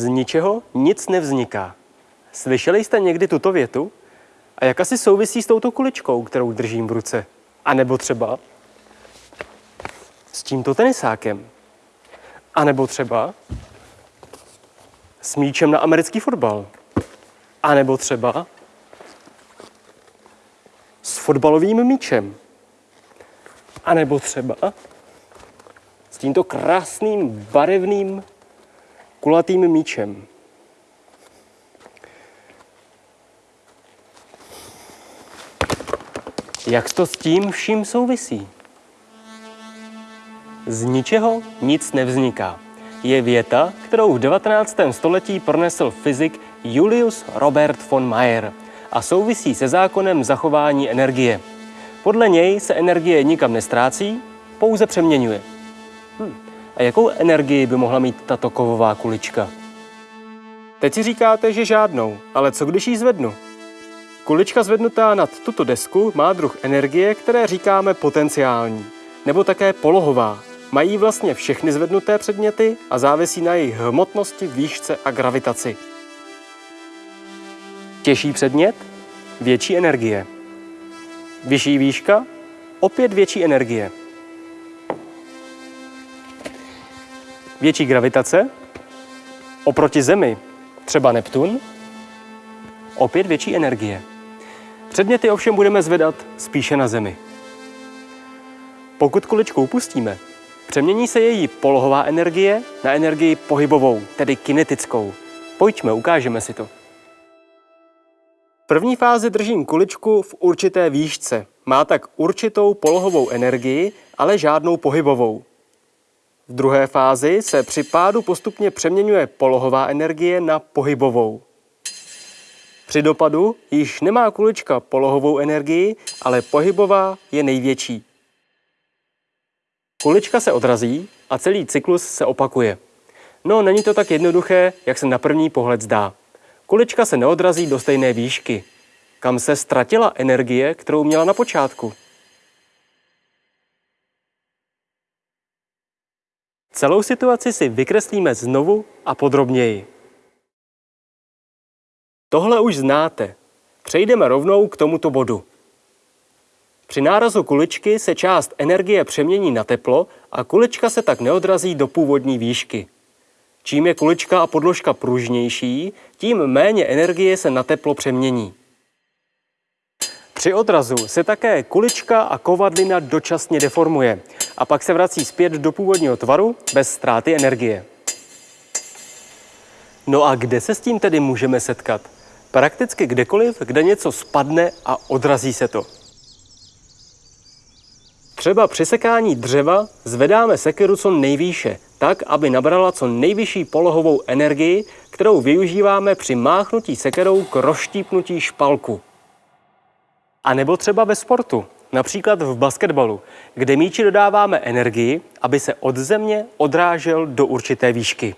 ničeho nic nevzniká. Slyšeli jste někdy tuto větu? A jak asi souvisí s touto kuličkou, kterou držím v ruce? A nebo třeba s tímto tenisákem? A nebo třeba s míčem na americký fotbal? A nebo třeba s fotbalovým míčem? A nebo třeba s tímto krásným barevným kulatým míčem? Jak to s tím vším souvisí? Z ničeho nic nevzniká. Je věta, kterou v 19. století pronesl fyzik Julius Robert von Mayer a souvisí se zákonem zachování energie. Podle něj se energie nikam nestrácí, pouze přeměňuje. Hm. A jakou energii by mohla mít tato kovová kulička? Teď si říkáte, že žádnou, ale co když ji zvednu? Kulička zvednutá nad tuto desku má druh energie, které říkáme potenciální, nebo také polohová. Mají vlastně všechny zvednuté předměty a závisí na jejich hmotnosti, výšce a gravitaci. Těžší předmět? Větší energie. Vyšší výška? Opět větší energie. Větší gravitace? Oproti Zemi, třeba Neptun? Opět větší energie. Předměty ovšem budeme zvedat spíše na Zemi. Pokud kuličku upustíme, přemění se její polohová energie na energii pohybovou, tedy kinetickou. Pojďme, ukážeme si to. V první fázi držím kuličku v určité výšce. Má tak určitou polohovou energii, ale žádnou pohybovou. V druhé fázi se při pádu postupně přeměňuje polohová energie na pohybovou. Při dopadu již nemá kulička polohovou energii, ale pohybová je největší. Kulička se odrazí a celý cyklus se opakuje. No, není to tak jednoduché, jak se na první pohled zdá. Kulička se neodrazí do stejné výšky. Kam se ztratila energie, kterou měla na počátku? Celou situaci si vykreslíme znovu a podrobněji. Tohle už znáte. Přejdeme rovnou k tomuto bodu. Při nárazu kuličky se část energie přemění na teplo a kulička se tak neodrazí do původní výšky. Čím je kulička a podložka pružnější, tím méně energie se na teplo přemění. Při odrazu se také kulička a kovadlina dočasně deformuje a pak se vrací zpět do původního tvaru bez ztráty energie. No a kde se s tím tedy můžeme setkat? Prakticky kdekoliv, kde něco spadne a odrazí se to. Třeba při sekání dřeva zvedáme sekeru co nejvýše, tak, aby nabrala co nejvyšší polohovou energii, kterou využíváme při máchnutí sekerou k rozštípnutí špalku. A nebo třeba ve sportu, například v basketbalu, kde míči dodáváme energii, aby se od země odrážel do určité výšky.